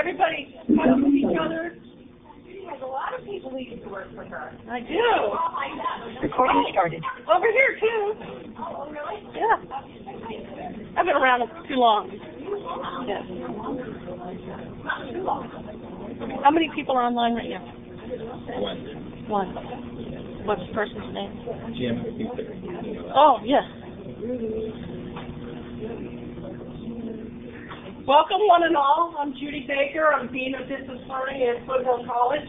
everybody talk with each other? There's a lot of people who used to work for her. I do. Recording started. Over here too. Oh, oh really? Yeah. I've been around too long. Yes. How many people are online right now? One. One. What's the person's name? Jim, I think they're- Oh, yes. Welcome, one and all. I'm Judy Baker. I'm Dean of Business Learning at Foothill College.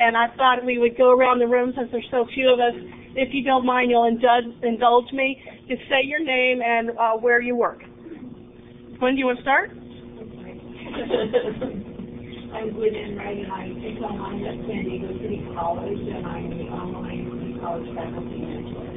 And I thought we would go around the room since there's so few of us. If you don't mind, you'll indulge, indulge me. Just say your name and uh, where you work. When do you want to start? I'm Gwyneth Wright, and I teach online at San Diego City College, and I'm the online college faculty mentor.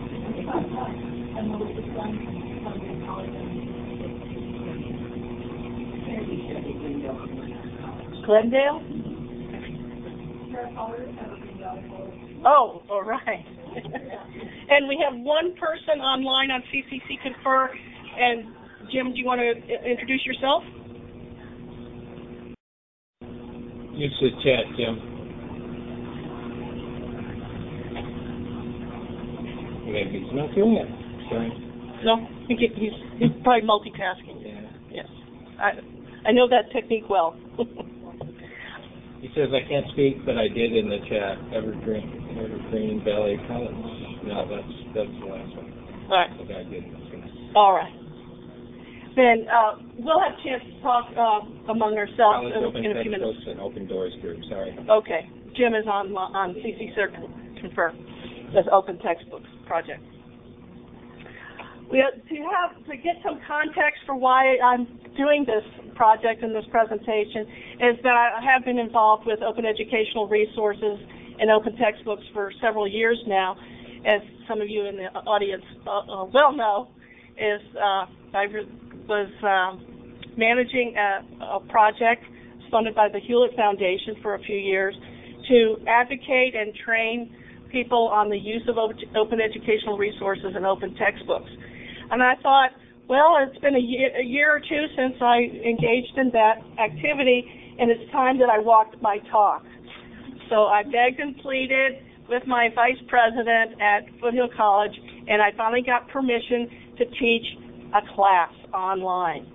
Glendale. Oh, all right. and we have one person online on CCC Confer. And Jim, do you want to introduce yourself? Use the chat, Jim. Maybe he's not doing it. Sorry. No, he get- he's, he's probably multitasking. Yeah. Yes, I I know that technique well. He says I can't speak, but I did in the chat. Evergreen, Evergreen Valley College. No, that's that's the last one. all right, did. all right. Then uh, we'll have a chance to talk uh, among ourselves College in, Open in a few minutes. And Open Doors Group. Sorry. Okay, Jim is on on CC Circle Confer, this Open Textbooks project. We to have to get some context for why I'm doing this project and this presentation is that I have been involved with open educational resources and open textbooks for several years now. As some of you in the audience uh, uh, well know, is uh, I was um, managing a, a project funded by the Hewlett Foundation for a few years to advocate and train people on the use of open educational resources and open textbooks. And I thought, well, it's been a year, a year or two since I engaged in that activity, and it's time that I walked my talk. So I begged and pleaded with my vice president at Foothill College, and I finally got permission to teach a class online.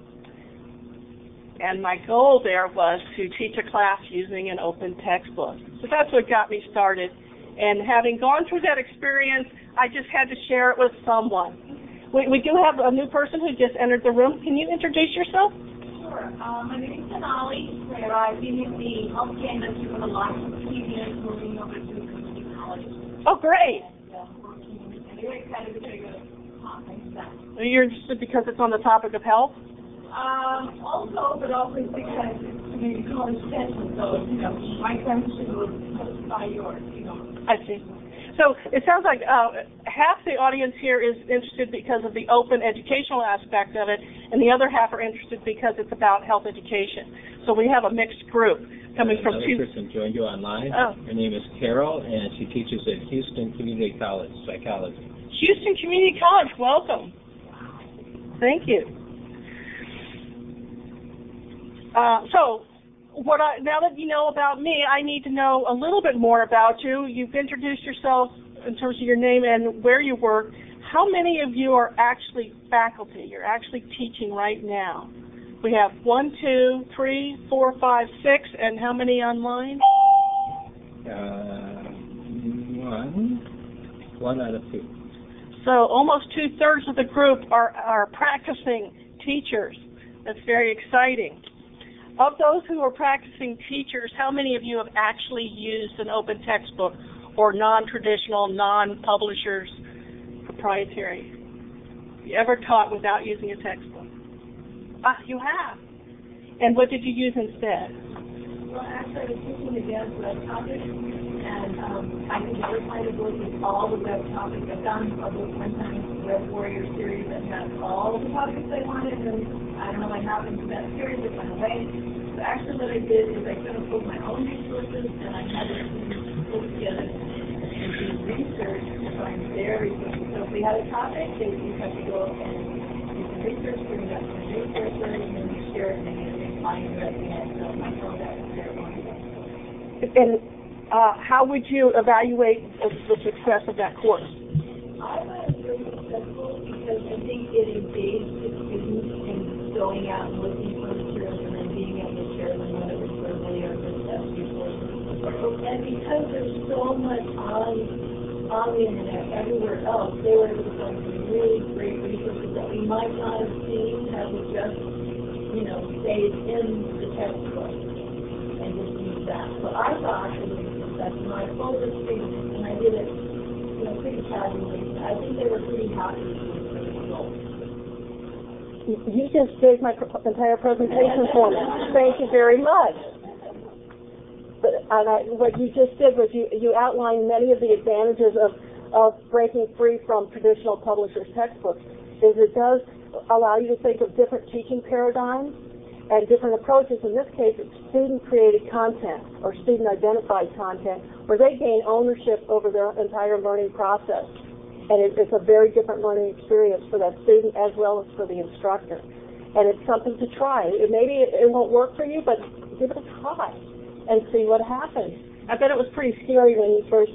And my goal there was to teach a class using an open textbook. So that's what got me started. And having gone through that experience, I just had to share it with someone. We, we do have a new person who just entered the room. Can you introduce yourself? Sure. Um, my name is Sonali, and I've been in the healthcare industry for the last 15 years, moving over to community college. Oh, great. Yeah, working, and excited to take a conference that. You're interested because it's on the topic of health? Um, also, but also because it's community college session, so, you know, my question was by yours, you know. I see. So it sounds like uh, half the audience here is interested because of the open educational aspect of it, and the other half are interested because it's about health education. So we have a mixed group coming from Another two. person joined you online. Oh. Her name is Carol, and she teaches at Houston Community College Psychology. Houston Community College, welcome. Thank you. Uh, so, what I, now that you know about me, I need to know a little bit more about you. You've introduced yourself in terms of your name and where you work. How many of you are actually faculty? You're actually teaching right now. We have one, two, three, four, five, six, and how many online? Uh, one, one out of two. So almost two thirds of the group are, are practicing teachers. That's very exciting. Of those who are practicing teachers, how many of you have actually used an open textbook or non-traditional, non-publishers proprietary? you ever taught without using a textbook? Ah, you have. And what did you use instead? Well, actually, I was teaching advanced web topics, and um, I never find a book with all the web topics. I found a book one Warrior series, that had all the topics I wanted, and I don't know what happened to that series, it went away. So actually what I did is I kind of pulled my own resources, and I had it pulled together and do research to find quickly. So if we had a topic, they would have to go and do some research, bring up to the resources, and then we share it, and And uh, how would you evaluate the success of that course? I was very successful because I think it engaged the students in going out and looking for materials and then being able to share them whether it's verbally or just resources. And because there's so much on, on the internet everywhere else, they were able to find some really great resources that we might not have seen had we just, you know, stayed in the textbook and just use that. So I thought it was a success, and I did it you know, pretty casually. I think they were pretty happy with the results. You just gave my entire presentation for me. Thank you very much. But, I, what you just did was you, you outlined many of the advantages of, of breaking free from traditional publishers' textbooks, is it does allow you to think of different teaching paradigms and different approaches. In this case, it's student-created content or student-identified content where they gain ownership over their entire learning process. And it, it's a very different learning experience for that student as well as for the instructor. And it's something to try. It, maybe it, it won't work for you, but give it a try and see what happens. I bet it was pretty scary when you first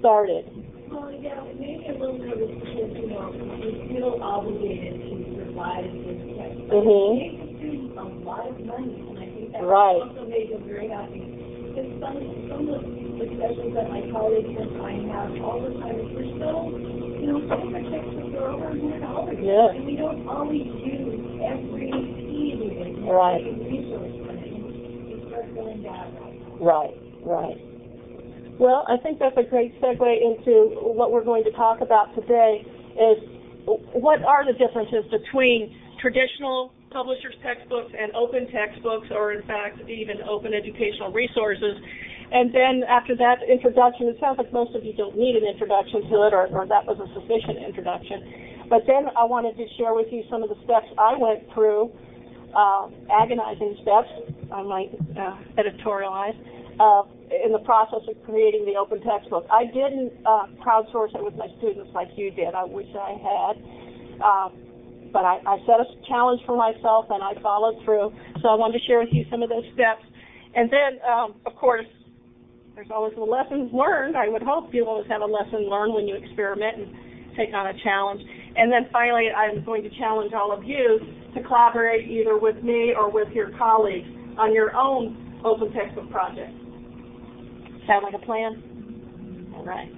started. Well, yeah, maybe a little nervous because, you know, we feel obligated to provide this text. But Mhm. it saves a lot of money, and I think that Right. also made them very happy. Because some, some of the discussions that my colleagues and I have all the time is we're still, you know, some of are over a hundred dollars. Yeah. And we don't always use every it. Right. resource it. You start feeling. Right, right. Well, I think that's a great segue into what we're going to talk about today is what are the differences between traditional publishers textbooks and open textbooks or in fact even open educational resources. And then after that introduction, it sounds like most of you don't need an introduction to it or, or that was a sufficient introduction. But then I wanted to share with you some of the steps I went through uh, agonizing steps, I might uh, editorialize, uh, in the process of creating the open textbook. I didn't uh, crowdsource it with my students like you did. I wish I had. Uh, but I, I set a challenge for myself and I followed through. So I wanted to share with you some of those steps. And then, um, of course, there's always the lessons learned. I would hope you always have a lesson learned when you experiment and take on a challenge. And then finally, I'm going to challenge all of you to collaborate either with me or with your colleagues on your own open textbook project. Sound like a plan? All right.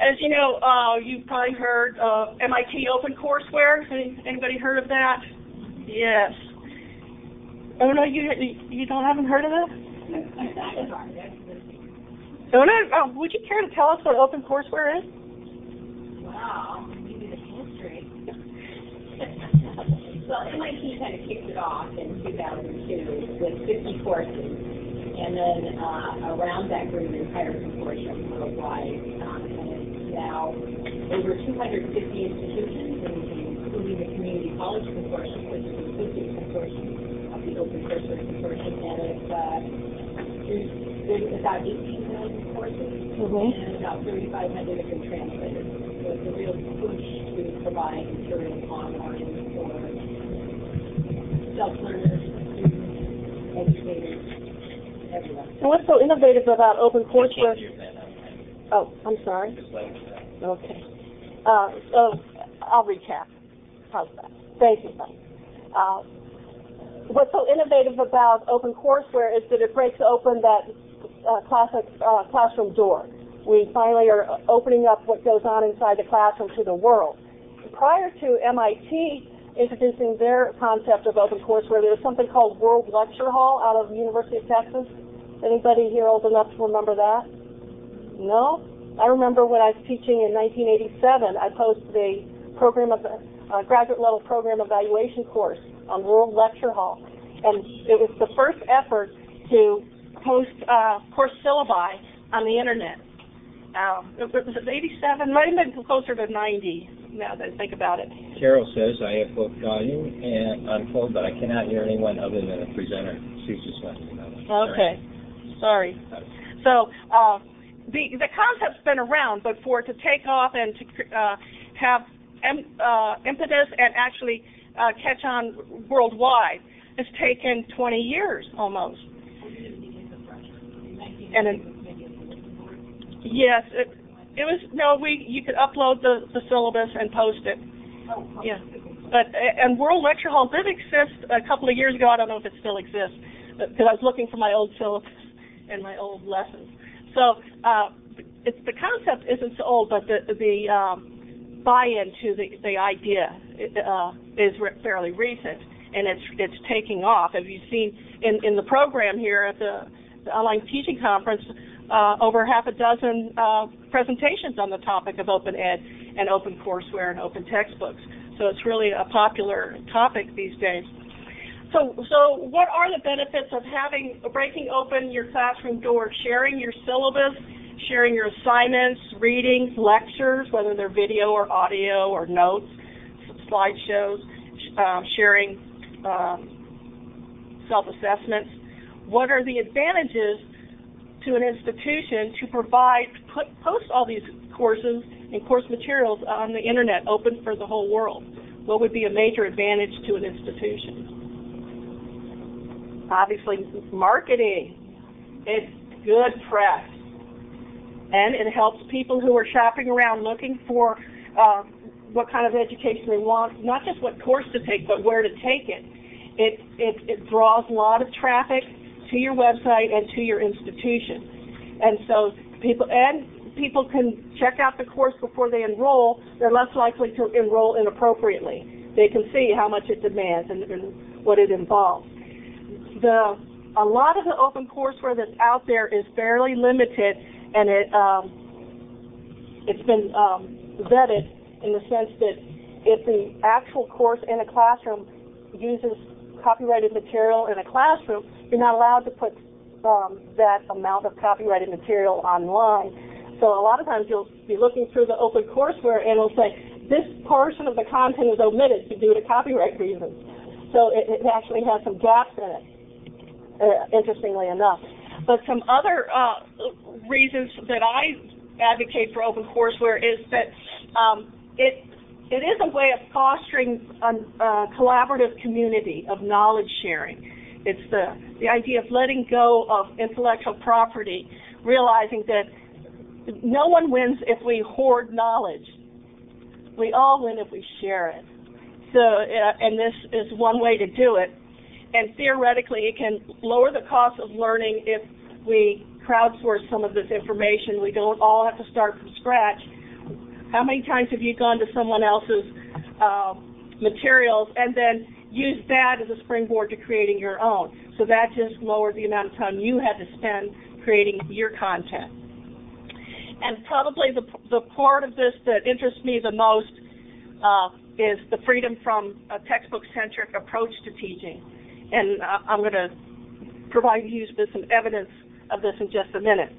As you know, uh, you've probably heard of MIT OpenCourseWare. Any, anybody heard of that? Yes. Oh no, you you don't haven't heard of it? No. Oh, would you care to tell us what OpenCourseWare is? Wow, maybe the history. well, MIT kind of kicked it off in 2002 with 50 courses, and then uh, around that grew an entire consortium worldwide, um, and it's now over 250 institutions, including the Community College Consortium, which is a consortium of the Open Courseware Consortium, and it's uh, there's, there's about 18 million courses Mm-hmm. and about 3,500 have been translated. So it's a real push to provide materials online for self-learners, students, educators. And what's so innovative about hear that. Oh, I'm sorry. Just like that. Okay. Uh, so I'll recap. How's that? Thank you. Uh, what's so innovative about OpenCourseWare is that it breaks open that uh, classic uh, classroom door. We finally are opening up what goes on inside the classroom to the world. Prior to MIT introducing their concept of OpenCourseWare, there was something called World Lecture Hall out of the University of Texas. Anybody here old enough to remember that? No? I remember when I was teaching in 1987, I posted a program of, uh, graduate level program evaluation course on World Lecture Hall. And it was the first effort to post, uh, course syllabi on the internet. Um, it was 87, might have been closer to 90 now that I think about it. Carol says, I have both volume and unfold, but I cannot hear anyone other than the presenter. She's just letting me know. Okay, sorry. So, uh, the, the concept's been around, but for it to take off and to, uh, have em, uh, impetus and actually, uh, catch on worldwide, it's taken 20 years almost. And it, yes, it, it was, no, we, you could upload the, the syllabus and post it. Yeah. But, and World Lecture Hall did exist a couple of years ago, I don't know if it still exists, because I was looking for my old syllabus and my old lessons. So, uh, it's, the concept isn't so old, but the, the, um, buy-in to the, the idea, uh, is re- fairly recent, and it's, it's taking off. Have you seen in, in the program here at the, the online teaching conference, uh, over half a dozen, uh, presentations on the topic of open ed and open courseware and open textbooks. So it's really a popular topic these days. So, so what are the benefits of having, breaking open your classroom door, sharing your syllabus, sharing your assignments, readings, lectures, whether they're video or audio or notes, slideshows, um, sharing um, self-assessments? What are the advantages to an institution to provide, put, post all these courses and course materials on the internet open for the whole world? What would be a major advantage to an institution? Obviously, marketing. It's good press. And it helps people who are shopping around looking for uh, what kind of education they want, not just what course to take, but where to take it. It, it, it draws a lot of traffic to your website and to your institution. And so people, and people can check out the course before they enroll, they're less likely to enroll inappropriately. They can see how much it demands and, and what it involves. The, a lot of the open courseware that's out there is fairly limited and it, um, it's been um, vetted in the sense that if the actual course in a classroom uses copyrighted material in a classroom, you're not allowed to put um, that amount of copyrighted material online. So a lot of times you'll be looking through the open courseware and it'll say, this portion of the content is omitted due to copyright reasons. So it, it actually has some gaps in it, uh, interestingly enough. But some other uh, reasons that I advocate for open courseware is that um, it it is a way of fostering a, collaborative community of knowledge sharing. It's the, the idea of letting go of intellectual property, realizing that no one wins if we hoard knowledge. We all win if we share it. So, uh, and this is one way to do it. And theoretically, it can lower the cost of learning if we crowdsource some of this information. We don't all have to start from scratch. How many times have you gone to someone else's uh, materials and then used that as a springboard to creating your own? So that just lowered the amount of time you had to spend creating your content. And probably the, the part of this that interests me the most uh, is the freedom from a textbook-centric approach to teaching. And uh, I'm going to provide you with some evidence of this in just a minute.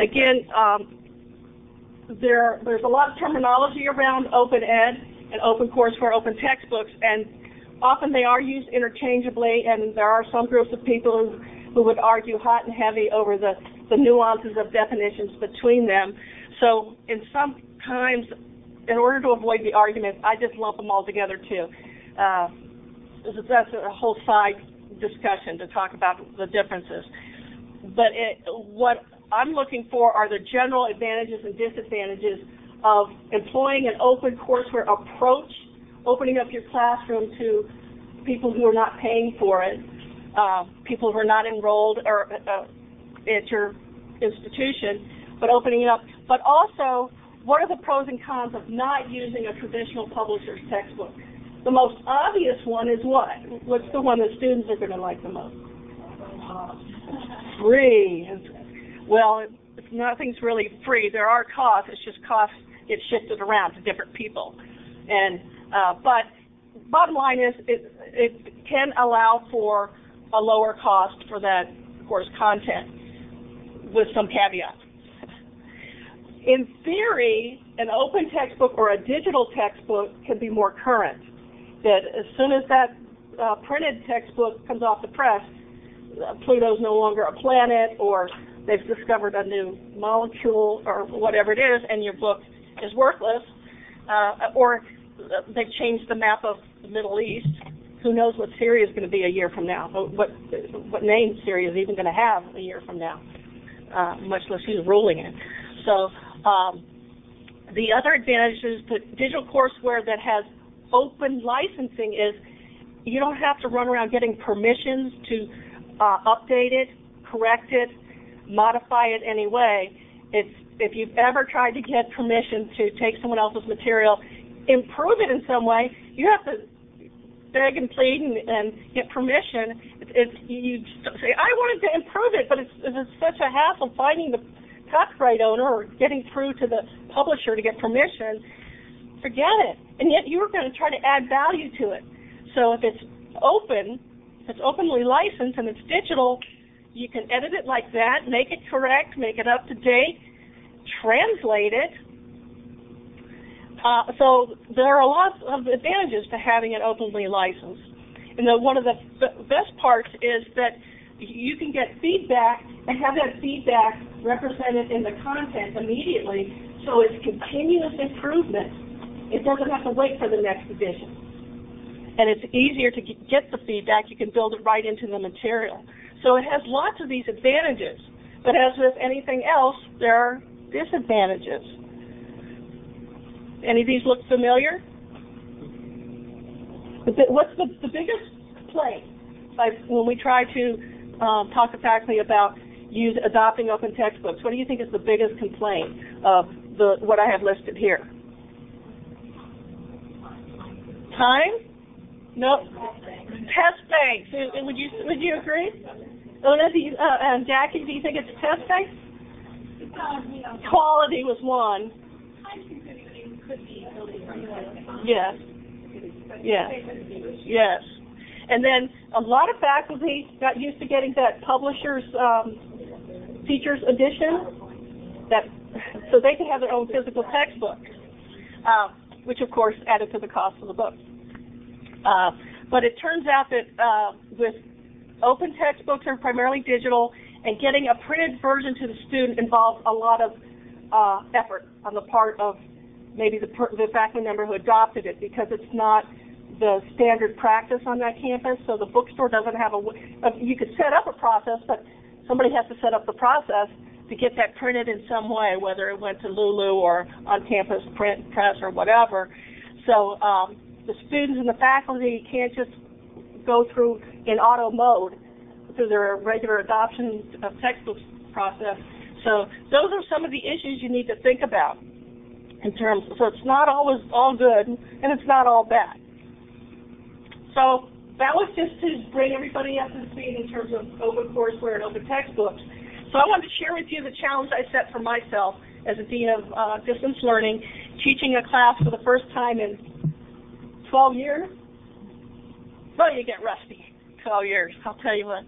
Again, um, there, there's a lot of terminology around open ed and open courseware, open textbooks, and often they are used interchangeably, and there are some groups of people who, who would argue hot and heavy over the, the nuances of definitions between them. So in some times, in order to avoid the argument, I just lump them all together too. Uh, that's a whole side discussion to talk about the differences. But it, what I'm looking for are the general advantages and disadvantages of employing an open courseware approach, opening up your classroom to people who are not paying for it, uh, people who are not enrolled or uh, at your institution, but opening it up. But also, what are the pros and cons of not using a traditional publisher's textbook? The most obvious one is what? What's the one that students are going to like the most? Free. Well, nothing's really free. There are costs. It's just costs get shifted around to different people. And uh, but bottom line is it it can allow for a lower cost for that course content with some caveats. In theory, an open textbook or a digital textbook can be more current. That as soon as that uh, printed textbook comes off the press, Pluto's no longer a planet, or they've discovered a new molecule, or whatever it is, and your book is worthless, uh, or they've changed the map of the Middle East. Who knows what Syria is going to be a year from now? What what name Syria is even going to have a year from now? Uh, much less who's ruling it. So um, the other advantage is that digital courseware that has open licensing is you don't have to run around getting permissions to uh, update it, correct it, modify it anyway. It's if you've ever tried to get permission to take someone else's material, improve it in some way, you have to beg and plead and, and get permission. It's, it's you say I wanted to improve it, but it's, it's such a hassle finding the copyright owner or getting through to the publisher to get permission. Forget it. And yet you were going to try to add value to it. So if it's open, if it's openly licensed and it's digital, you can edit it like that, make it correct, make it up to date, translate it. Uh, so there are a lot of advantages to having it openly licensed. And the, one of the best parts is that you can get feedback and have that feedback represented in the content immediately, so it's continuous improvement. It doesn't have to wait for the next edition. And it's easier to get the feedback. You can build it right into the material. So it has lots of these advantages. But as with anything else, there are disadvantages. Any of these look familiar? What's the, the biggest complaint like when we try to um, talk to faculty about use adopting open textbooks? What do you think is the biggest complaint of the what I have listed here? Time? No. Test banks. Would you would you agree? Una, do you, uh, and Jackie, do you think it's test banks? Quality was one. Yes. Yes. Yes. And then a lot of faculty got used to getting that publisher's um, teacher's edition, that so they could have their own physical textbook, uh, which of course added to the cost of the book. Uh, but it turns out that uh, with open textbooks are primarily digital, and getting a printed version to the student involves a lot of uh, effort on the part of maybe the, the faculty member who adopted it because it's not the standard practice on that campus. So the bookstore doesn't have a, a you could set up a process, but somebody has to set up the process to get that printed in some way, whether it went to Lulu or on campus print press or whatever. So um, the students and the faculty can't just go through in auto mode through their regular adoption of textbooks process. So those are some of the issues you need to think about in terms. So it's not always all good, and it's not all bad. So that was just to bring everybody up to speed in terms of open courseware and open textbooks. So I wanted to share with you the challenge I set for myself as a dean of uh, distance learning, teaching a class for the first time in 12 years. Well, you get rusty. 12 years, I'll tell you what.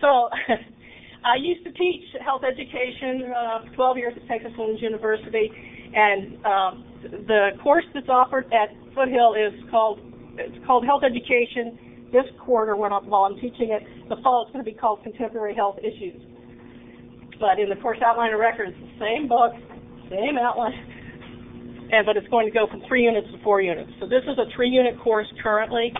So I used to teach health education uh, 12 years at Texas Women's University, and um, the course that's offered at Foothill is called it's called Health Education. This quarter, when I'm, while I'm teaching it, the fall it's going to be called Contemporary Health Issues. But in the course outline of records, same book, same outline, and but it's going to go from three units to four units. So this is a three-unit course currently.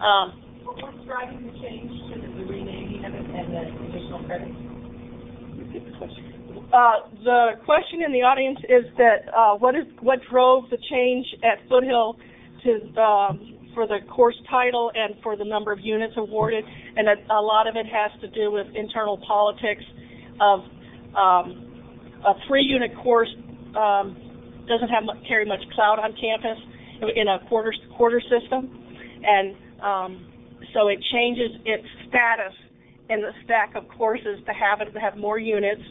Um, What's driving the change to the renaming of it and the additional credits? Uh, the question in the audience is that uh, what is what drove the change at Foothill to um, for the course title and for the number of units awarded, and a, a lot of it has to do with internal politics of um, a three-unit course um, doesn't have carry much cloud on campus in a quarter quarter system, and um, so it changes its status in the stack of courses to have it to have more units,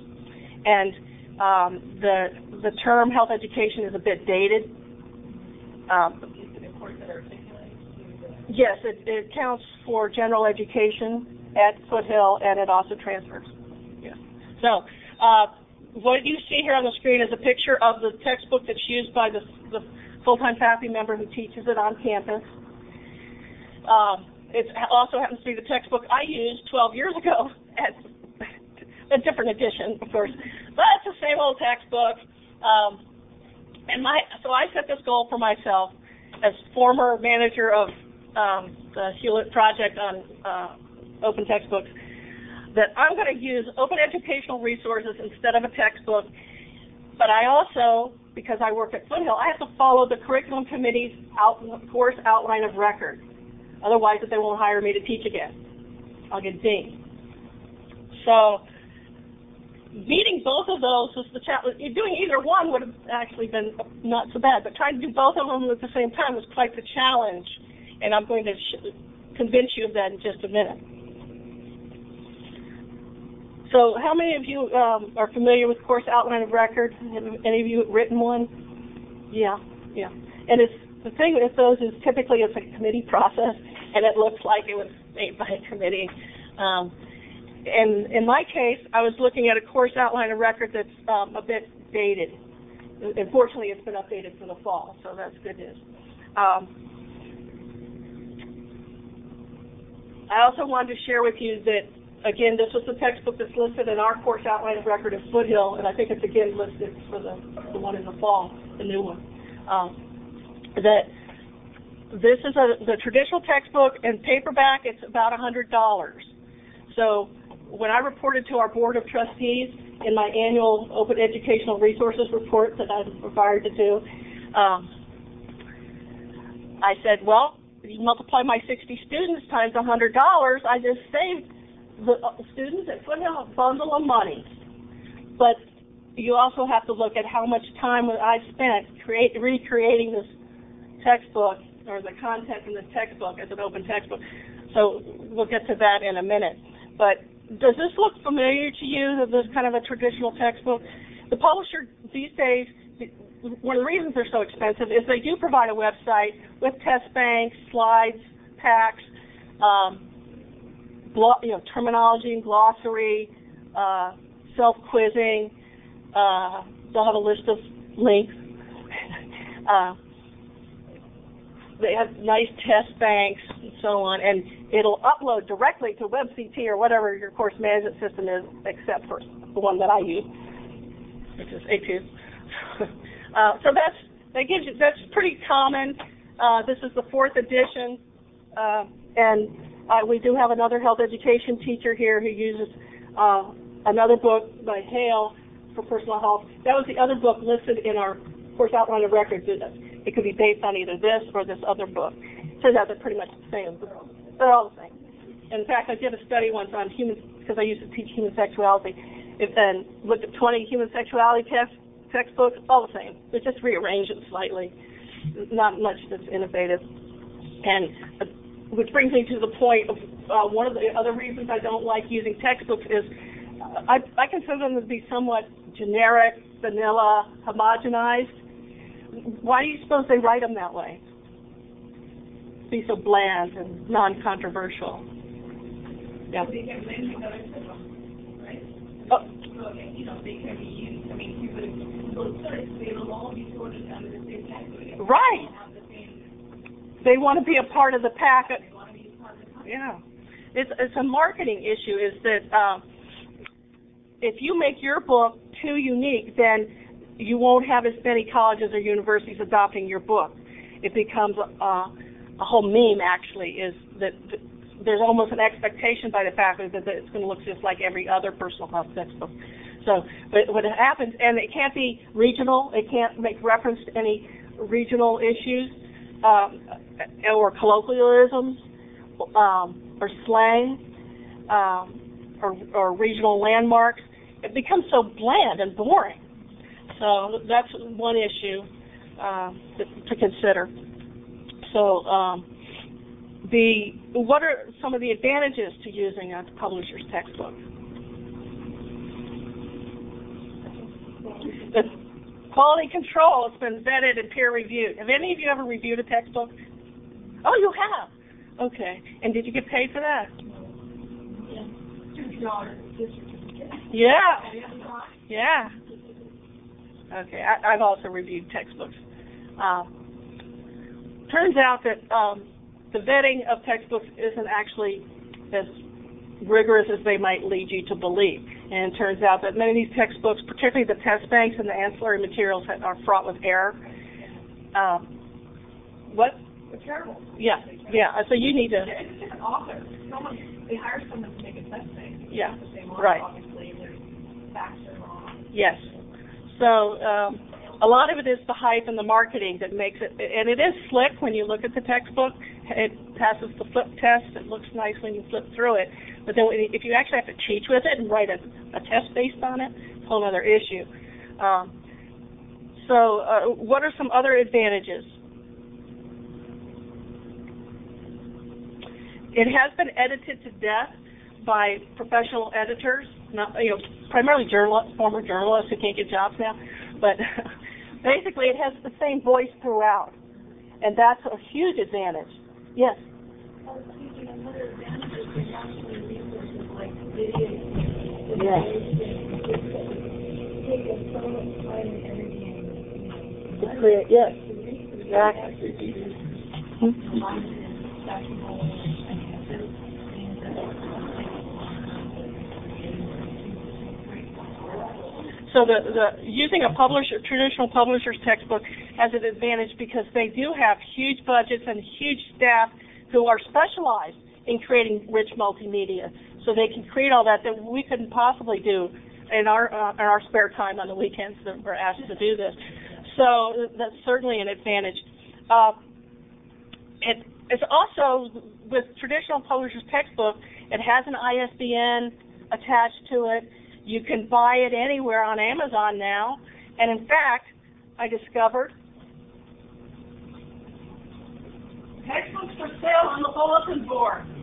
and um, the the term health education is a bit dated. Um, yes, it, it counts for general education at Foothill, and it also transfers. Yes. So, uh, what you see here on the screen is a picture of the textbook that's used by the, the full-time faculty member who teaches it on campus. Um, it also happens to be the textbook I used 12 years ago at a different edition, of course, but it's the same old textbook. Um, and my so I set this goal for myself as former manager of um, the Hewlett project on uh, open textbooks that I'm going to use open educational resources instead of a textbook. But I also, because I work at Foothill, I have to follow the curriculum committee's out, course outline of record. Otherwise, they won't hire me to teach again. I'll get dinged. So, meeting both of those was the challenge. Doing either one would have actually been not so bad, but trying to do both of them at the same time was quite the challenge. And I'm going to convince you of that in just a minute. So how many of you um, are familiar with course outline of record? Have any of you written one? Yeah, yeah. And it's the thing with those is typically it's a committee process, and it looks like it was made by a committee. Um, and in my case, I was looking at a course outline of record that's um, a bit dated. Unfortunately, it's been updated for the fall, so that's good news. Um, I also wanted to share with you that again, this was the textbook that's listed in our course outline of record at Foothill, and I think it's again listed for the, the one in the fall, the new one. Um, that this is a, the traditional textbook and paperback, it's about $100. So when I reported to our Board of Trustees in my annual Open Educational Resources report that I'm required to do, um, I said, well, you multiply my 60 students times $100, I just saved the uh, students at Foothill a bundle of money. But you also have to look at how much time I spent create, recreating this textbook or the content in the textbook as an open textbook. So we'll get to that in a minute. But does this look familiar to you, this kind of a traditional textbook? The publisher these days, one of the reasons they're so expensive is they do provide a website with test banks, slides, packs, um, you know, terminology and glossary, uh, self-quizzing. Uh, they'll have a list of links. uh, they have nice test banks and so on, and it'll upload directly to WebCT or whatever your course management system is, except for the one that I use, which is ETUDES. uh, so that's that gives you that's pretty common. Uh, this is the fourth edition, uh, and uh, we do have another health education teacher here who uses uh, another book by Hale for personal health. That was the other book listed in our course outline of records. It could be based on either this or this other book. Turns out they're pretty much the same. They're all the same. In fact, I did a study once on human, because I used to teach human sexuality, and looked at 20 human sexuality test, textbooks, all the same. They just rearranged it slightly. Not much that's innovative. And uh, which brings me to the point of uh, one of the other reasons I don't like using textbooks is uh, I, I consider them to be somewhat generic, vanilla, homogenized. Why do you suppose they write them that way? Be so bland and non-controversial. Yeah. They can blend with other systems, right? Oh. So, you know, they can be used, I mean, you could, search, they will all be sorted under the same category. Right. They want to be a part of the pack. Yeah. It's, it's a marketing issue is that um, if you make your book too unique, then you won't have as many colleges or universities adopting your book. It becomes a, a whole meme, actually, is that th- there's almost an expectation by the faculty that, that it's going to look just like every other personal health textbook. So, but what happens, and it can't be regional, it can't make reference to any regional issues um, or colloquialisms um, or slang um, or, or regional landmarks. It becomes so bland and boring. So that's one issue uh, to, to consider. So, um, the, what are some of the advantages to using a publisher's textbook? Quality control has been vetted and peer reviewed. Have any of you ever reviewed a textbook? Oh, you have? Okay. And did you get paid for that? Two dollars, this certificate. Yeah. And it's not Yeah. Okay, I, I've also reviewed textbooks. Um, turns out that um, the vetting of textbooks isn't actually as rigorous as they might lead you to believe. And it turns out that many of these textbooks, particularly the test banks and the ancillary materials, are fraught with error. Um, what? It's terrible. Yeah, yeah. So you need to. It's an author. Someone, they hire someone to make a test bank. Yeah, same right. Obviously, their facts are wrong. Yes. So um, a lot of it is the hype and the marketing that makes it, and it is slick when you look at the textbook. It passes the flip test. It looks nice when you flip through it. But then if you actually have to teach with it and write a, a test based on it, it's a whole other issue. Um, so uh, what are some other advantages? It has been edited to death by professional editors, not, you know, primarily journalists, former journalists who can't get jobs now. But basically, it has the same voice throughout, and that's a huge advantage. Yes. Yes. yes. So the, the using a publisher, traditional publisher's textbook has an advantage because they do have huge budgets and huge staff who are specialized in creating rich multimedia. So they can create all that that we couldn't possibly do in our uh, in our spare time on the weekends that we're asked to do this. So that's certainly an advantage. Uh, it, it's also with traditional publisher's textbook, it has an ISBN attached to it. You can buy it anywhere on Amazon now. And in fact, I discovered textbooks for sale on the bulletin board.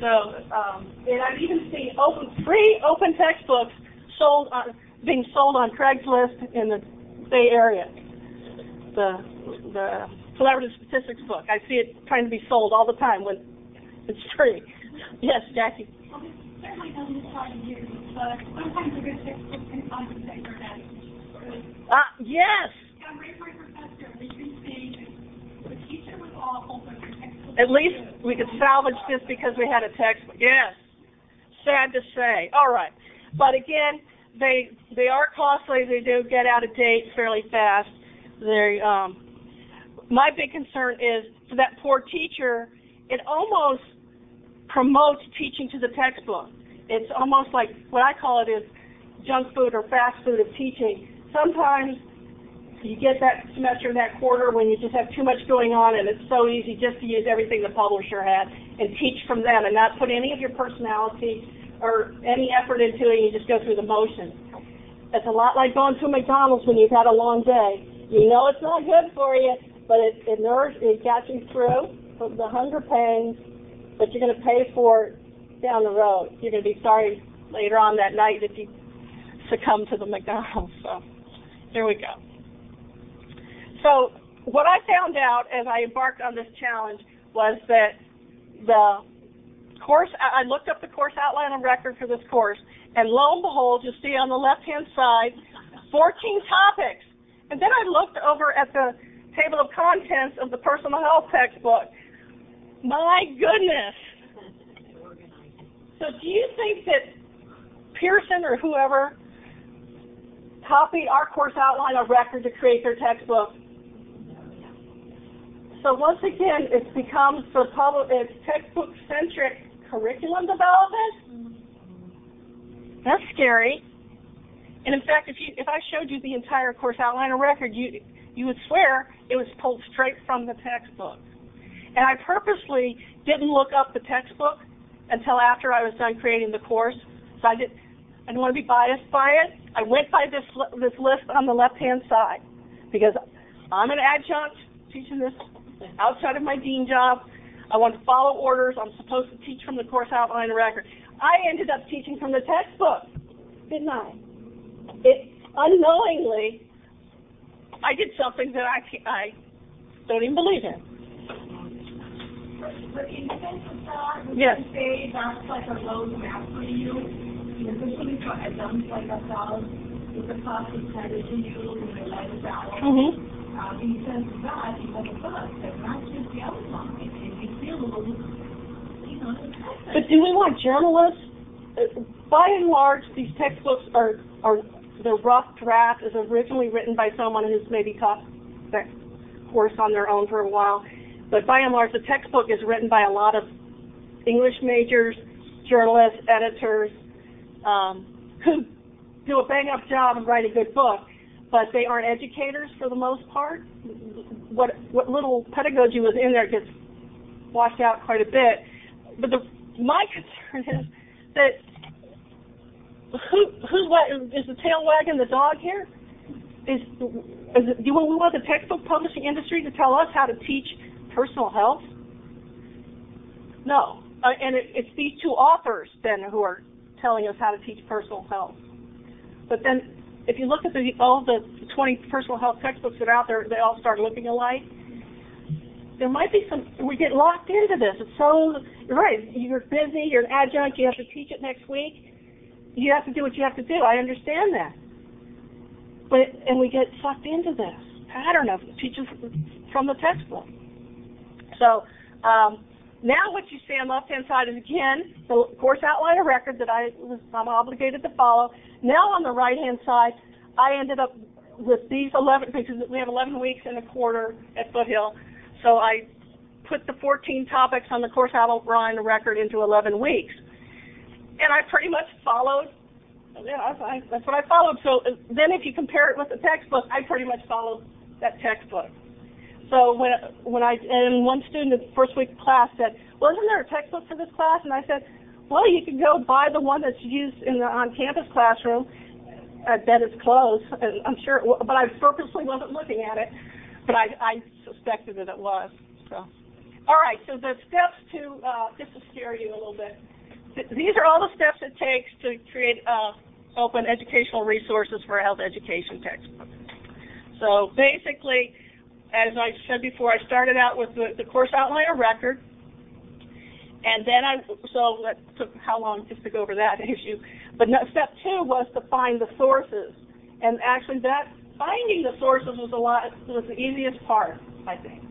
So, um, and I've even seen open, free open textbooks sold on, being sold on Craigslist in the Bay Area. The, the collaborative statistics book. I see it trying to be sold all the time when it's free. Yes, Jackie. certainly doesn't apply to you, but sometimes a good textbook can compensate for that. Ah, yes. I'm raised my professor, we can see the teacher was awful, but the. At least we could salvage this because we had a textbook. Yes. Sad to say. All right. But again, they they are costly. They do get out of date fairly fast. They um my big concern is for that poor teacher, it almost promotes teaching to the textbook. It's almost like what I call it is junk food or fast food of teaching. Sometimes you get that semester, that quarter when you just have too much going on and it's so easy just to use everything the publisher had and teach from them and not put any of your personality or any effort into it you just go through the motions. It's a lot like going to McDonald's when you've had a long day. You know it's not good for you, but it, it nourishes, it gets you through the hunger pangs, but you're going to pay for it down the road. You're going to be sorry later on that night if you succumb to the McDonald's. So here we go. So what I found out as I embarked on this challenge was that the course, I looked up the course outline and record for this course, and lo and behold, you'll see on the left-hand side, 14 topics. And then I looked over at the table of contents of the personal health textbook. My goodness. So do you think that Pearson or whoever copied our course outline or record to create their textbook? So once again, it becomes the public, it's textbook-centric curriculum development. That's scary. And in fact, if you if I showed you the entire course outline or record, you you would swear it was pulled straight from the textbook. And I purposely didn't look up the textbook until after I was done creating the course. So I did I didn't want to be biased by it. I went by this this list on the left hand side because I'm an adjunct teaching this outside of my dean job. I wanted to follow orders. I'm supposed to teach from the course outline and record. I ended up teaching from the textbook, didn't I? It unknowingly, I did something that I I don't even believe in. But in sense of that, would Yes. you say that's like a roadmap for you? Especially for adults like ourselves, with the process that is in you and the lifestyle. Mm-hmm. Um, in sense of that, you have a book, not just the outline, and you feel a little, you know, But do we want journalists? Uh, By and large, these textbooks are, are, the rough draft is originally written by someone who's maybe taught that course on their own for a while. But by and large, the textbook is written by a lot of English majors, journalists, editors, um, who do a bang-up job and write a good book, but they aren't educators for the most part. What, what little pedagogy was in there gets washed out quite a bit. But the, my concern is that who, who's is the tail wagging the dog here? Is, is do we want the textbook publishing industry to tell us how to teach personal health? No. Uh, and it, it's these two authors then who are telling us how to teach personal health. But then, if you look at the, all the 20 personal health textbooks that are out there, they all start looking alike. There might be some, we get locked into this. It's so, you're right, you're busy, you're an adjunct, you have to teach it next week. You have to do what you have to do. I understand that. But, and we get sucked into this pattern of teaching from the textbook. So, um, now what you see on the left-hand side is again the course outline of record that I was I'm obligated to follow. Now on the right-hand side, I ended up with these 11 because we have 11 weeks and a quarter at Foothill. So I put the 14 topics on the course outline record into 11 weeks, and I pretty much followed. Yeah, I, that's what I followed. So uh, then, if you compare it with the textbook, I pretty much followed that textbook. So when when I and one student in the first week of class said, "Well, isn't there a textbook for this class?" And I said, "Well, you can go buy the one that's used in the on-campus classroom. I bet it's closed, and I'm sure, it but I purposely wasn't looking at it, but I, I suspected that it was. So, all right. So the steps to uh, just to scare you a little bit. Th- These are all the steps it takes to create uh, open educational resources for health education textbook. So basically, as I said before, I started out with the, the course outline record, and then I, so that took how long just to go over that issue. But no, step two was to find the sources, and actually that finding the sources was a lot was the easiest part, I think.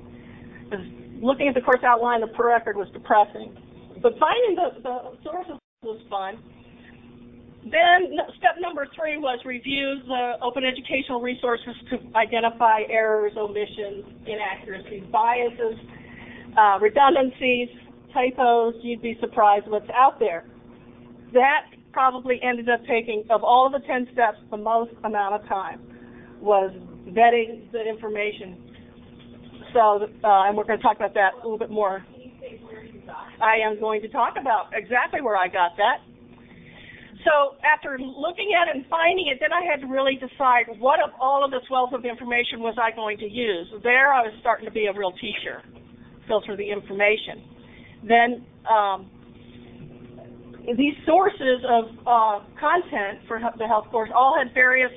Because looking at the course outline, the per record was depressing, but finding the, the sources was fun. Then step number three was review the open educational resources to identify errors, omissions, inaccuracies, biases, uh, redundancies, typos. You'd be surprised what's out there. That probably ended up taking, of all the 10 steps, the most amount of time was vetting the information. So, uh, and we're going to talk about that a little bit more. I am going to talk about exactly where I got that. So after looking at it and finding it, then I had to really decide what of all of this wealth of information was I going to use. There I was starting to be a real teacher, filter the information. Then um, these sources of uh, content for the health course all had various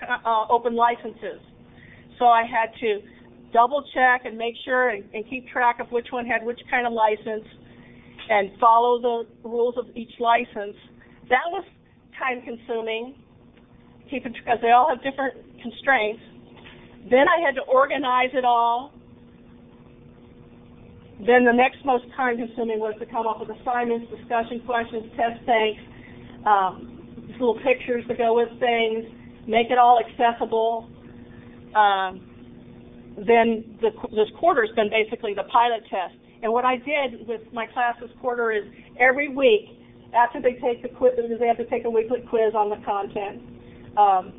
uh, open licenses. So I had to double check and make sure and, and keep track of which one had which kind of license and follow the rules of each license. That was time consuming, keeping because they all have different constraints. Then I had to organize it all. Then the next most time consuming was to come up with assignments, discussion questions, test banks, um, little pictures to go with things, make it all accessible. Um, then the, this quarter's been basically the pilot test. And what I did with my class this quarter is every week, after they take the quiz, they have to take a weekly quiz on the content. Um,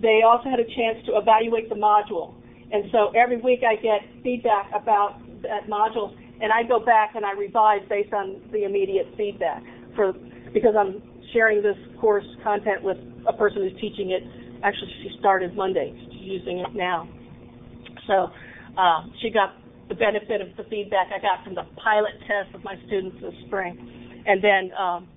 they also had a chance to evaluate the module. And so every week I get feedback about that module, and I go back and I revise based on the immediate feedback for because I'm sharing this course content with a person who's teaching it. Actually, she started Monday. She's using it now. So uh, she got the benefit of the feedback I got from the pilot test of my students this spring. And then, um,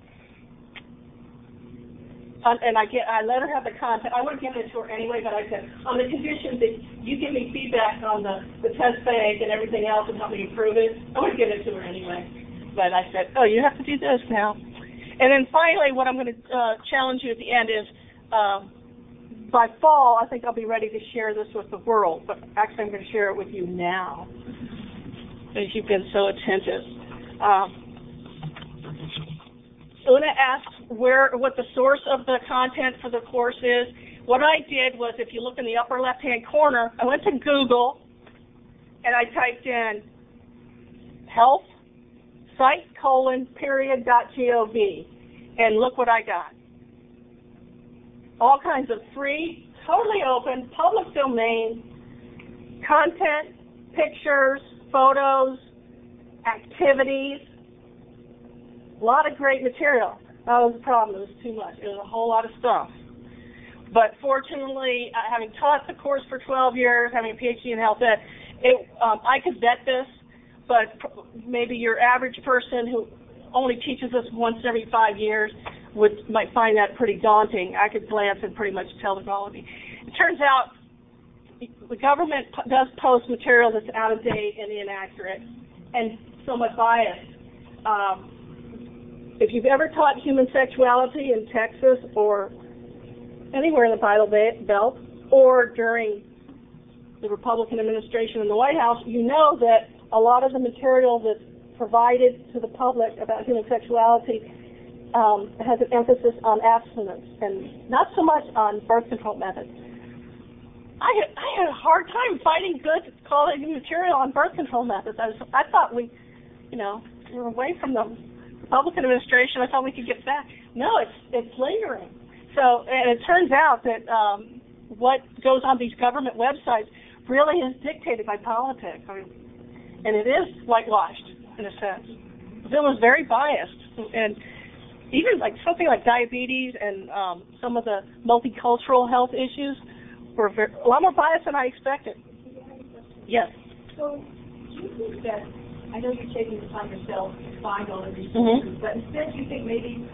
and I get, I let her have the content, I would have given it to her anyway, but I said, on the condition that you give me feedback on the, the test bank and everything else and help me improve it, I would have given it to her anyway. But I said, oh, you have to do this now. And then finally, what I'm going to uh, challenge you at the end is, um, by fall, I think I'll be ready to share this with the world, but actually I'm going to share it with you now, as you've been so attentive. Um, Una asked where, what the source of the content for the course is. What I did was, if you look in the upper left-hand corner, I went to Google and I typed in health site colon period dot gov, and look what I got. All kinds of free, totally open, public domain content, pictures, photos, activities, a lot of great material. That was the problem. It was too much. It was a whole lot of stuff. But fortunately, uh, having taught the course for 12 years, having a PhD in health ed, it, um, I could vet this, but maybe your average person who only teaches this once every five years would might find that pretty daunting. I could glance and pretty much tell the quality. It turns out the government does post material that's out of date and inaccurate and somewhat biased. Um, if you've ever taught human sexuality in Texas or anywhere in the Bible Belt or during the Republican administration in the White House, you know that a lot of the material that's provided to the public about human sexuality um, has an emphasis on abstinence and not so much on birth control methods. I had, I had a hard time finding good quality material on birth control methods. I, was, I thought we, you know, we were away from the Republican administration. I thought we could get back. No, it's it's lingering. So, and it turns out that um, what goes on these government websites really is dictated by politics. I mean, and it is whitewashed in a sense. It was very biased, and even like something like diabetes and um, some of the multicultural health issues were very, a lot more biased than I expected. Yes. So, do you think that, I know you're taking the time yourself to find all of these Mhm. sources, but instead you think maybe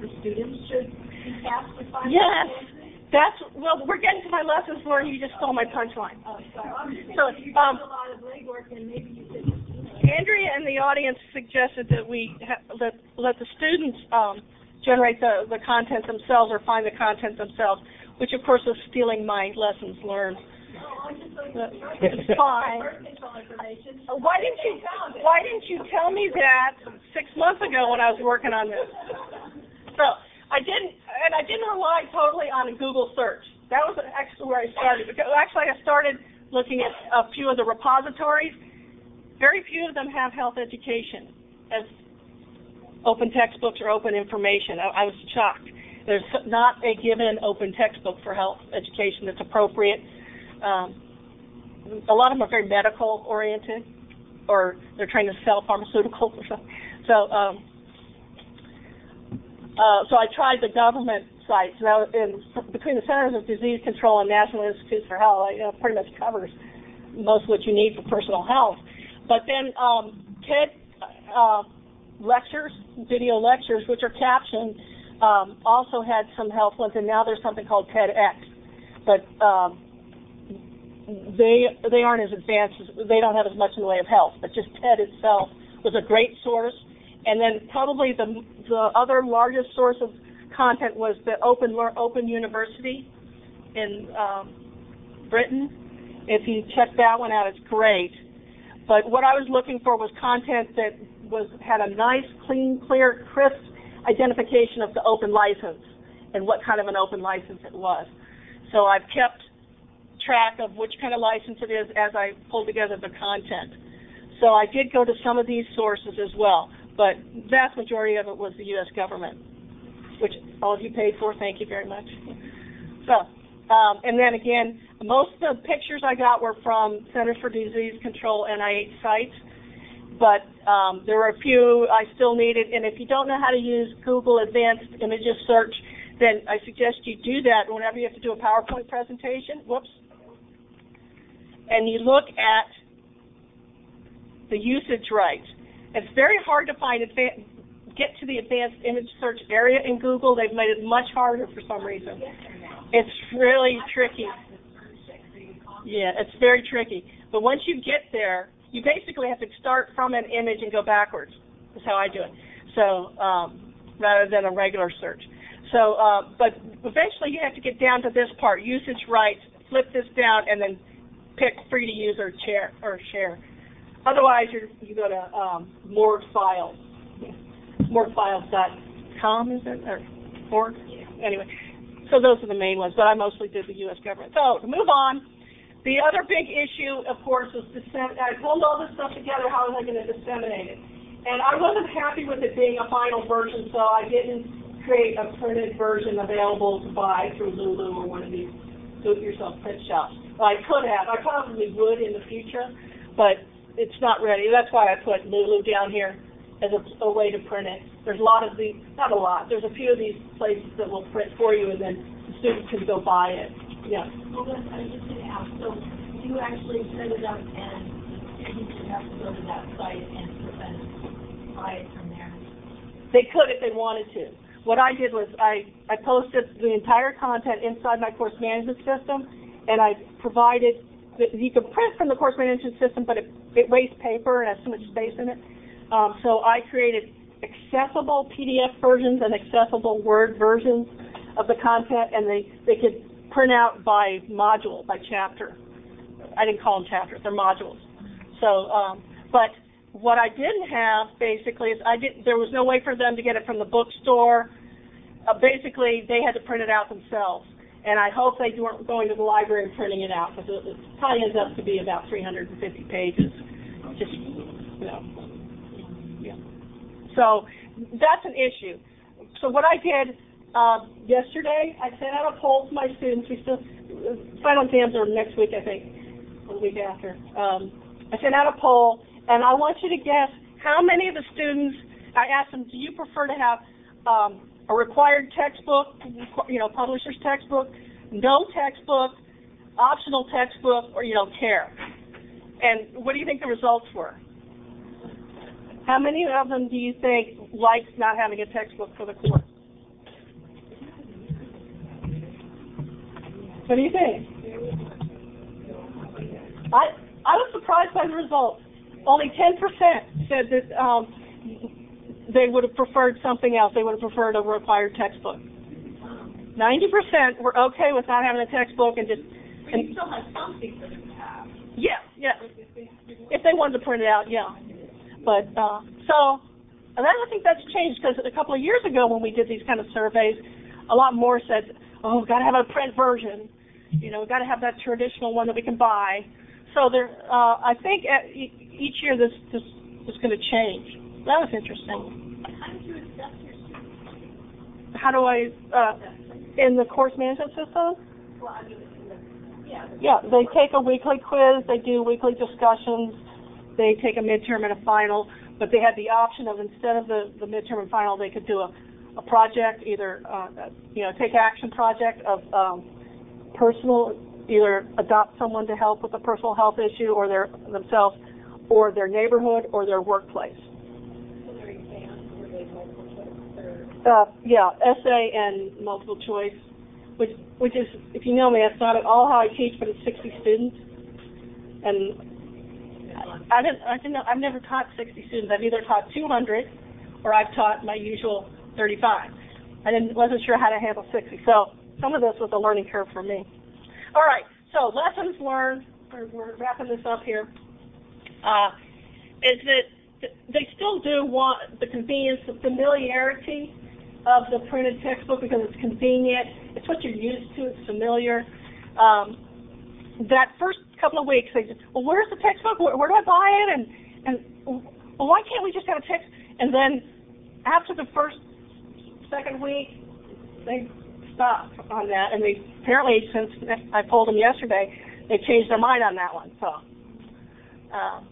the students should be tasked with finding? Yes. these sources? That's well. We're getting to my lessons learned. You just stole my punchline. Oh, sorry, I'm just So, thinking you um, did a lot of legwork and maybe you know. Andrea and the audience suggested that we ha- let let the students um, generate the the content themselves or find the content themselves, which of course is stealing my lessons learned. Oh, I just But It's fine. control information. Uh, Why didn't you Why didn't you tell me that six months ago when I was working on this? So I didn't, and I didn't rely totally on a Google search. That was actually where I started. Because actually, I started looking at a few of the repositories. Very few of them have health education as open textbooks or open information. I, I was shocked. There's not a given open textbook for health education that's appropriate. Um, a lot of them are very medical oriented, or they're trying to sell pharmaceuticals or something. So, um, uh, so I tried the government sites. Now, in, between the Centers of Disease Control and National Institutes for Health, it uh, pretty much covers most of what you need for personal health. But then um, TED uh, lectures, video lectures, which are captioned, um, also had some health ones, and now there's something called TEDx. But um, they they aren't as advanced. As, they don't have as much in the way of health. But just TED itself was a great source. And then probably the the other largest source of content was the Open Open University in um, Britain. If you check that one out, it's great. But what I was looking for was content that was had a nice, clean, clear, crisp identification of the open license and what kind of an open license it was. So I've kept track of which kind of license it is as I pull together the content. So I did go to some of these sources as well, but vast majority of it was the U.S. government, which all of you paid for. Thank you very much. So, um, and then again, most of the pictures I got were from Centers for Disease Control NIH sites, but um, there were a few I still needed. And if you don't know how to use Google Advanced Images Search, then I suggest you do that whenever you have to do a PowerPoint presentation. Whoops. And you look at the usage rights. It's very hard to find get to the advanced image search area in Google. They've made it much harder for some reason. It's really tricky. Yeah, it's very tricky. But once you get there, you basically have to start from an image and go backwards. That's how I do it. So um, rather than a regular search. So, uh, but eventually you have to get down to this part: usage rights. Flip this down and then pick free to use or share or share. Otherwise, you go to um, morgue files. Morguefiles.com is it or org? Anyway, so those are the main ones. But I mostly did the U.S. government. So to move on. The other big issue, of course, is dissemin- I pulled all this stuff together, how was I going to disseminate it? And I wasn't happy with it being a final version, so I didn't create a printed version available to buy through Lulu or one of these do-it-yourself print shops. I could have, I probably would in the future, but it's not ready. That's why I put Lulu down here as a, a way to print it. There's a lot of the, not a lot, there's a few of these places that will print for you and then the student can go buy it. Yeah. Well, I was just gonna ask, so you actually set it up and should have to go to that site and buy it from there? They could if they wanted to. What I did was I, I posted the entire content inside my course management system, and I provided that you can print from the course management system, but it, it wastes paper and has too much space in it. Um, so I created accessible PDF versions and accessible Word versions of the content, and they, they could print out by module, by chapter. I didn't call them chapters; they're modules. So, um, but what I didn't have basically is I didn't, There was no way for them to get it from the bookstore. Uh, basically, they had to print it out themselves. And I hope they weren't going to the library and printing it out because it, it probably ends up to be about 350 pages. Just, you know, yeah. So that's an issue. So what I did uh, yesterday, I sent out a poll to my students. We still final exams are next week, I think, or the week after. Um, I sent out a poll, and I want you to guess how many of the students. I asked them, do you prefer to have um, a required textbook, you know, publisher's textbook, no textbook, optional textbook, or you don't care? And what do you think the results were? How many of them do you think likes not having a textbook for the course? What do you think? I I was surprised by the results. Only 10% said that um, they would have preferred something else. They would have preferred a required textbook. 90% were okay with not having a textbook and just. And still have something for them to have. yeah, yeah. If they wanted to print it out, yeah. But uh, so, and I don't think that's changed because a couple of years ago when we did these kind of surveys, a lot more said, "Oh, we've got to have a print version. You know, we've got to have that traditional one that we can buy." So there, uh, I think at, each year this this is going to change. That was interesting. How do I uh, in the course management system? Yeah, they take a weekly quiz, they do weekly discussions, they take a midterm and a final, but they had the option of instead of the, the midterm and final, they could do a, a project, either, uh, you know, take action project of, um, personal, either adopt someone to help with a personal health issue or their, themselves, or their neighborhood or their workplace. so their exams, were they multiple Uh, yeah, essay and multiple choice, which which is, if you know me, that's not at all how I teach, but it's 60 students, and I didn't, I didn't, know- I've never taught 60 students. I've either taught 200, or I've taught my usual 35. I didn't, wasn't sure how to handle 60, so some of this was a learning curve for me. All right, so lessons learned. We're, we're wrapping this up here. Uh, is that they still do want the convenience, the familiarity of the printed textbook because it's convenient. It's what you're used to. It's familiar. Um, that first couple of weeks, they just, well, where's the textbook? Where, where do I buy it? And and well, why can't we just have a text? And then after the first, second week, they stopped on that, and they apparently since I told them yesterday, they changed their mind on that one. So. Um,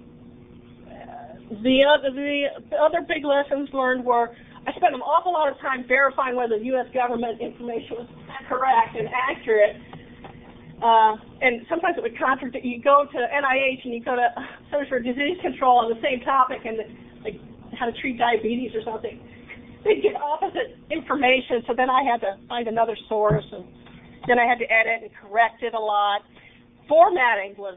the other the other big lessons learned were I spent an awful lot of time verifying whether the U.S. government information was correct and accurate. uh, and sometimes it would contradict, you go to NIH and you go to Centers for Disease Control on the same topic and like how to treat diabetes or something. They'd get opposite information, so then I had to find another source and then I had to edit and correct it a lot. Formatting was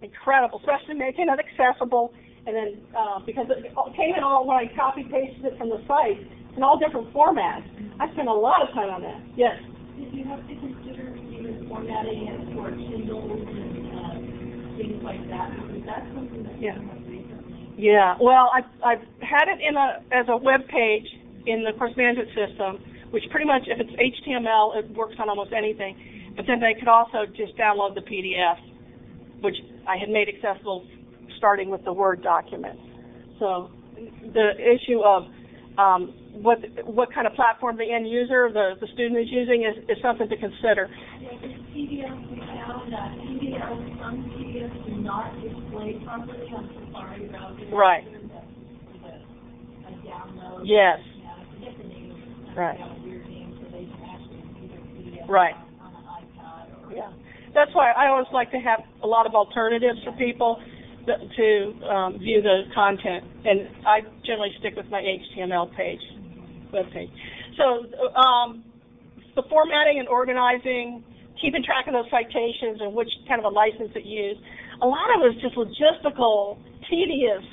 incredible, especially making it accessible and then uh, because it came in all when I copy pasted it from the site in all different formats. I spent a lot of time on that. Yes. Did you have to consider even formatting it for Kindles and, uh, things like that? Something that Yeah. Yeah, well, I've, I've had it in a, as a web page in the course management system, which pretty much, if it's HTML, it works on almost anything. But then they could also just download the PDF, which I had made accessible starting with the Word document. So the issue of um, what what kind of platform the end user, the, the student is using is, is something to consider. Yeah, we found that some PDFs do not display properly on Safari browser. Right. The, the, a download. Yes. Right. Right. Yeah, that's why I always like to have a lot of alternatives for people that, to um, view the content, and I generally stick with my HTML page, web page. So um, the formatting and organizing, keeping track of those citations and which kind of a license it used, a lot of it was just logistical, tedious,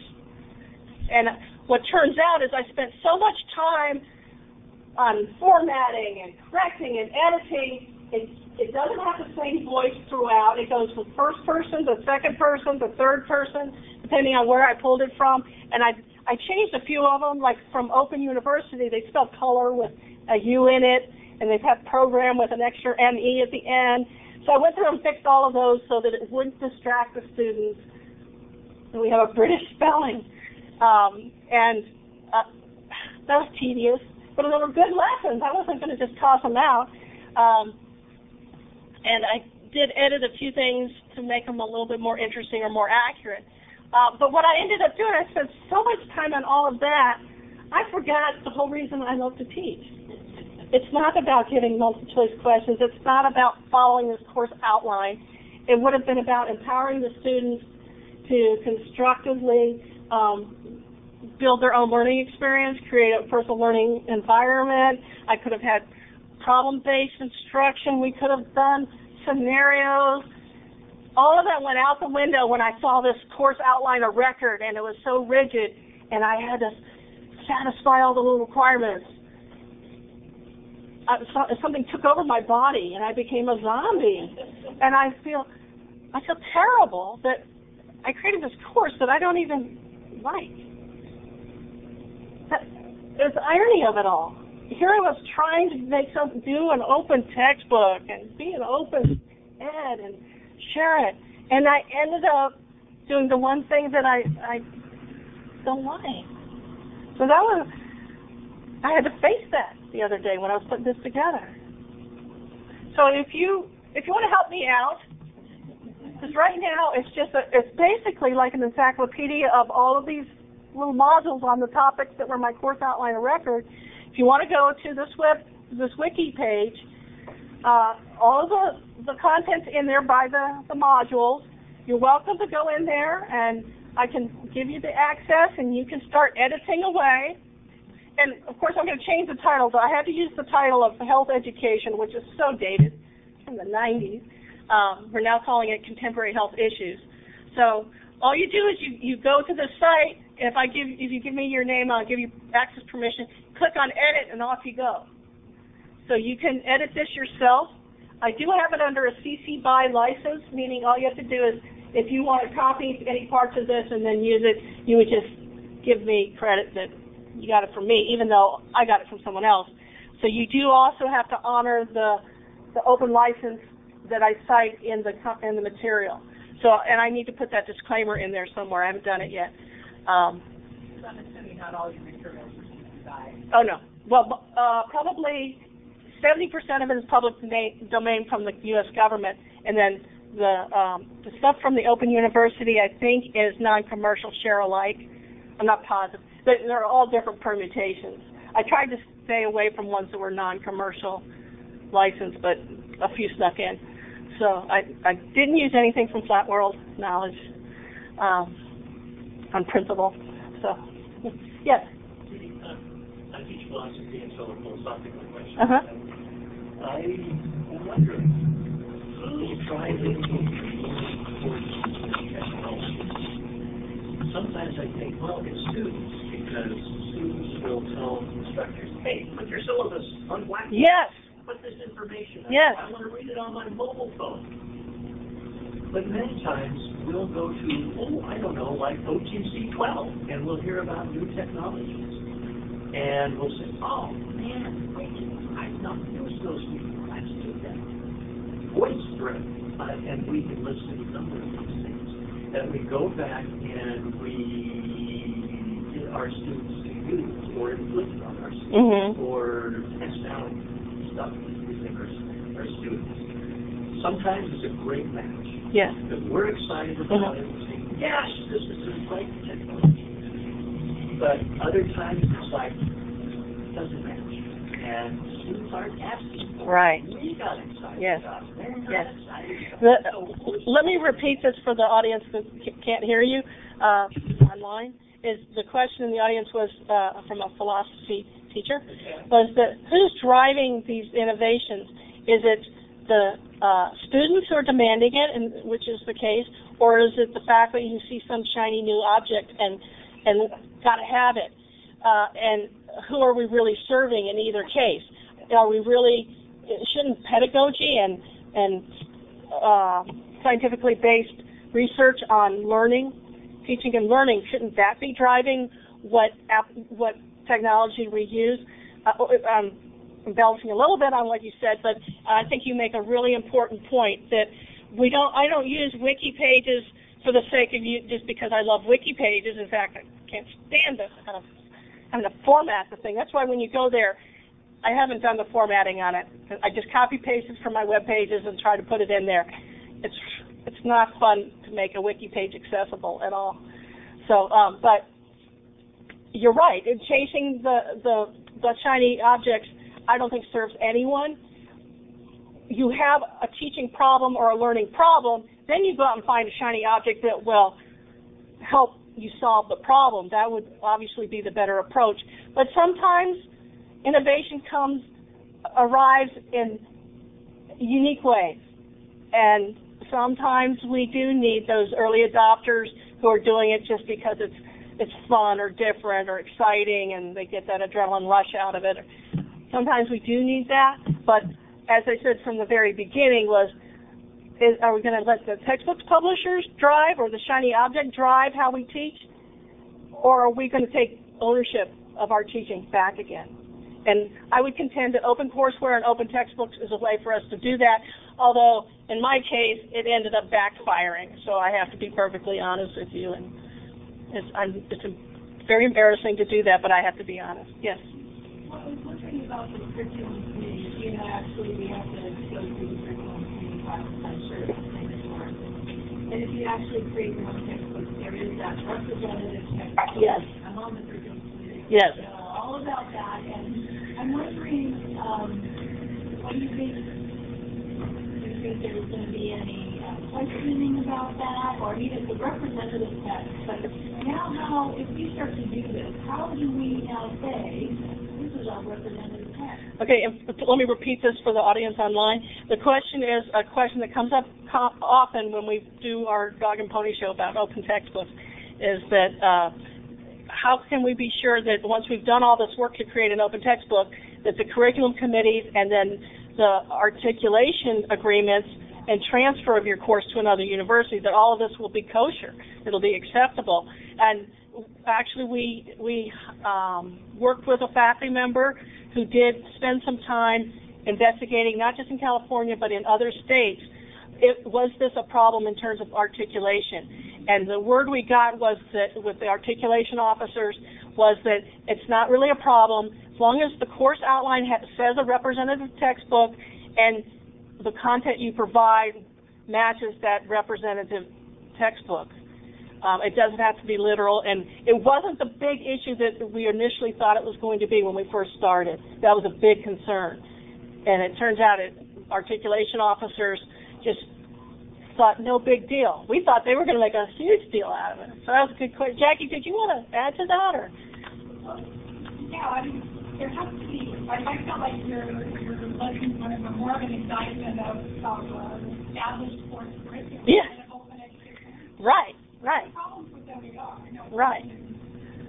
and what turns out is I spent so much time on formatting and correcting and editing. It, it doesn't have the same voice throughout. It goes from first person to second person to third person, depending on where I pulled it from. And I, I changed a few of them, like from Open University, they spelled color with a U in it, and they've had program with an extra ME at the end. So I went through and fixed all of those so that it wouldn't distract the students. And we have a British spelling. Um, and uh, that was tedious, but they were good lessons. I wasn't going to just toss them out. Um, and I did edit a few things to make them a little bit more interesting or more accurate. Uh, but what I ended up doing, I spent so much time on all of that, I forgot the whole reason I love to teach. It's not about giving multiple choice questions. It's not about following this course outline. It would have been about empowering the students to constructively um, build their own learning experience, create a personal learning environment. I could have had problem-based instruction. We could have done scenarios. All of that went out the window when I saw this course outline a record and it was so rigid and I had to satisfy all the little requirements. I, so, something took over my body and I became a zombie. And I feel, I feel terrible that I created this course that I don't even like. That, there's the irony of it all. Here I was trying to make some, do an open textbook and be an open ed and share it, and I ended up doing the one thing that I I don't like. So that was I had to face that the other day when I was putting this together. So if you if you want to help me out, because right now it's just a, it's basically like an encyclopedia of all of these little modules on the topics that were my course outline record. You want to go to this web this wiki page, uh, all of the the content's in there by the the modules. You're welcome to go in there and I can give you the access and you can start editing away. And of course I'm going to change the title, but I had to use the title of health education, which is so dated from the 90s. Um, we're now calling it contemporary health issues. So all you do is you, you go to the site. If I give if you give me your name, I'll give you access permission. Click on edit and off you go. So you can edit this yourself. I do have it under a CC BY license, meaning all you have to do is if you want to copy any parts of this and then use it, you would just give me credit that you got it from me, even though I got it from someone else. So you do also have to honor the the open license that I cite in the in the material. So, and I need to put that disclaimer in there somewhere. I haven't done it yet. Um, I'm assuming not all your. Oh no. Well, uh, probably 70% of it is public domain, from the U.S. government, and then the um, the stuff from the Open University, I think, is non-commercial share alike. I'm not positive. But they're all different permutations. I tried to stay away from ones that were non-commercial licensed, but a few snuck in. So I, I didn't use anything from Flat World Knowledge um, on principle. So, yes. I teach philosophy and so a philosophical question. Uh-huh. I am wondering, who tries to? Sometimes I think, well, it's students, because students will tell instructors, hey, put your syllabus on Blackboard. Yes. Put this information. on- Yes. I want to read it on my mobile phone. But many times, we'll go to, oh, I don't know, like OTC 12, and we'll hear about new technologies. And we'll say, oh, man, wait, I've not used those before, let's do that. Voice thread, uh, and we can list a number of these things. And we go back and we get our students to use, or inflict on our students Mhm. or test out stuff that we think are, are students. Sometimes it's a great match, Yes. because we're excited about it, we say, yes, this is a great technology. But other times it's like, it doesn't match, and students aren't asking. Right. We got excited Yes. about it, they're not Yes. excited about The, it. So let me repeat this for the audience that c- can't hear you uh, online. Is the question in the audience was uh, from a philosophy teacher? Was that who's driving these innovations? Is it the uh, students who are demanding it, and which is the case, or is it the faculty who see some shiny new object and and got to have it? Uh, and who are we really serving in either case? Are we really shouldn't pedagogy and and uh, scientifically based research on learning, teaching and learning, shouldn't that be driving what app, what technology we use? Uh, um, embellishing a little bit on what you said, but I think you make a really important point that we don't. I don't use wiki pages for the sake of you, just because I love wiki pages. In fact, I can't stand the kind of having to format the thing. That's why when you go there, I haven't done the formatting on it. I just copy paste it from my web pages and try to put it in there. It's it's not fun to make a wiki page accessible at all. So, um, but you're right. In chasing the, the the shiny objects, I don't think serves anyone. You have a teaching problem or a learning problem, then you go out and find a shiny object that will help you solve the problem. That would obviously be the better approach. But sometimes innovation comes, arrives in unique ways. And sometimes we do need those early adopters who are doing it just because it's it's fun or different or exciting and they get that adrenaline rush out of it. Sometimes we do need that, but as I said from the very beginning was is, are we going to let the textbook publishers drive or the shiny object drive how we teach? Or are we going to take ownership of our teaching back again? And I would contend that open courseware and open textbooks is a way for us to do that, although in my case it ended up backfiring, so I have to be perfectly honest with you. And it's, I'm, it's very embarrassing to do that, but I have to be honest. Yes. I was wondering about the curriculum committee, you know, actually we have to go through the curriculum committee process, I'm sure it's the same as yours. And if you actually create your own textbook, there is that representative textbook. Yes. I'm on the curriculum committee. Yes. So all about that, and I'm wondering, um, what do you think? Do you think there's gonna be any questioning about that, or even the representative text? But now how, if we start to do this, how do we now say, this is our representative text? Okay, let me repeat this for the audience online. The question is a question that comes up often when we do our dog and pony show about open textbooks, is that uh, how can we be sure that once we've done all this work to create an open textbook, that the curriculum committees and then the articulation agreements and transfer of your course to another university, that all of this will be kosher, it'll be acceptable. And actually, we we um, worked with a faculty member who did spend some time investigating, not just in California but in other states. It, was this a problem in terms of articulation? And the word we got was that with the articulation officers was that it's not really a problem as long as the course outline says a representative textbook and the content you provide matches that representative textbook. Um, it doesn't have to be literal, and it wasn't the big issue that we initially thought it was going to be when we first started. That was a big concern, and it turns out it, articulation officers just thought, no big deal. We thought they were gonna make a huge deal out of it. So that was a good question. Jackie, did you wanna add to that, or? Yeah, I mean, there has to be, I, I felt like you're, you're looking for a more of an indictment of, of, uh, established course curriculum. Yeah. And open education. Right, right, Problems with WR, I know. Right.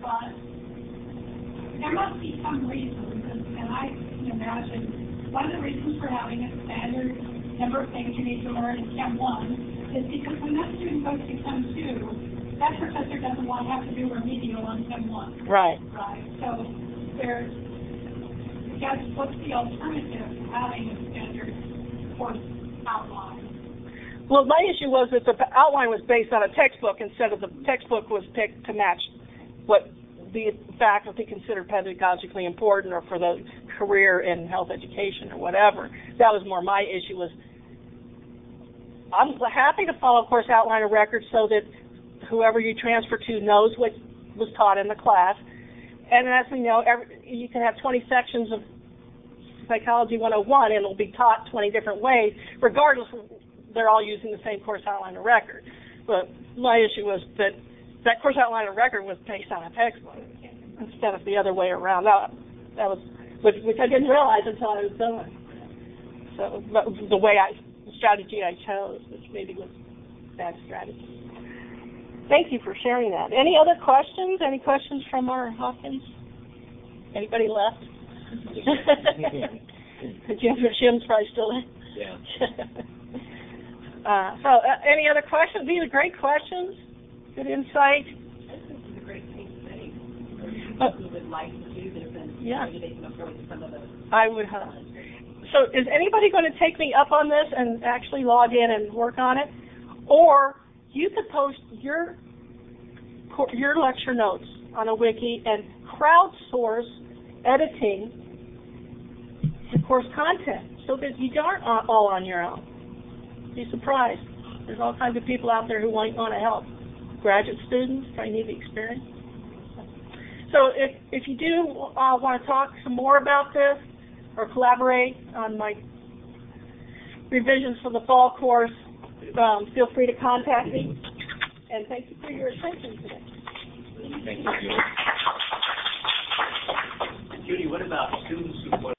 But there must be some reason, and I can imagine, one of the reasons for having a standard number of things you need to learn in Chem one is because when that student goes to Chem two, that professor doesn't want to have to do remedial on Chem one. right. Right, so there's, Guess, what's the alternative to having a standard course outline? Well, my issue was that the outline was based on a textbook instead of the textbook was picked to match what the faculty considered pedagogically important or for the career in health education or whatever. That was more my issue was I'm happy to follow course outline of record so that whoever you transfer to knows what was taught in the class. And as we know, every, you can have 20 sections of Psychology 101 and it'll be taught 20 different ways, regardless they're all using the same course outline of record. But my issue was that that course outline of record was based on a textbook instead of the other way around. That, that was, which, which I didn't realize until I was done. So, but the way I, the strategy I chose, which maybe was bad strategy. Thank you for sharing that. Any other questions? Any questions from our Hawkins? Anybody left? Jim, Jim's probably still in. Yeah. Uh, so, uh, any other questions? These are great questions. Good insight. I think this is a great case study. Uh, Who would like to do this and Yeah. maybe they can approach some of the I would hope. So, is anybody going to take me up on this and actually log in and work on it? Or you could post your your lecture notes on a wiki and crowdsource editing the course content so that you aren't all on your own. Be surprised. There's all kinds of people out there who want, want to help. Graduate students, need the experience. So if, if you do uh, want to talk some more about this or collaborate on my revisions for the fall course, um, feel free to contact me. And thank you for your attention today. Thank you, Judy, what about students who